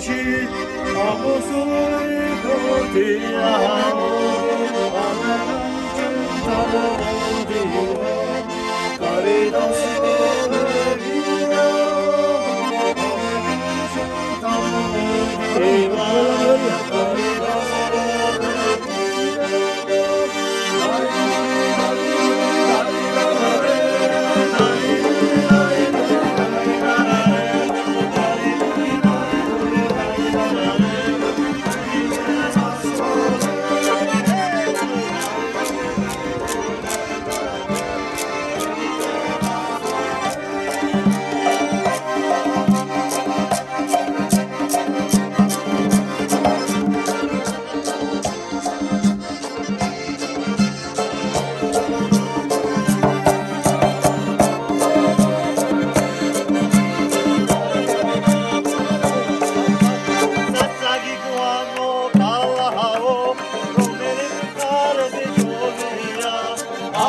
しあもそいこてやもあめがちゅんたもでかれだす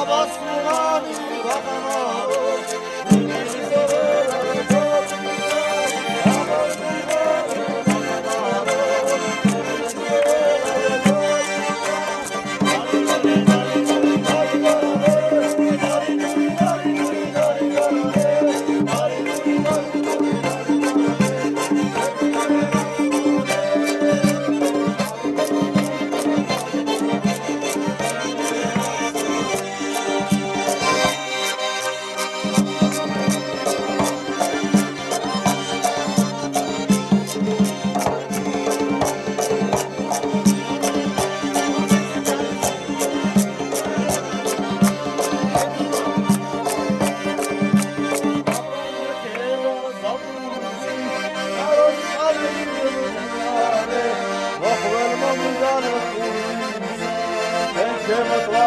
Somos Give us love.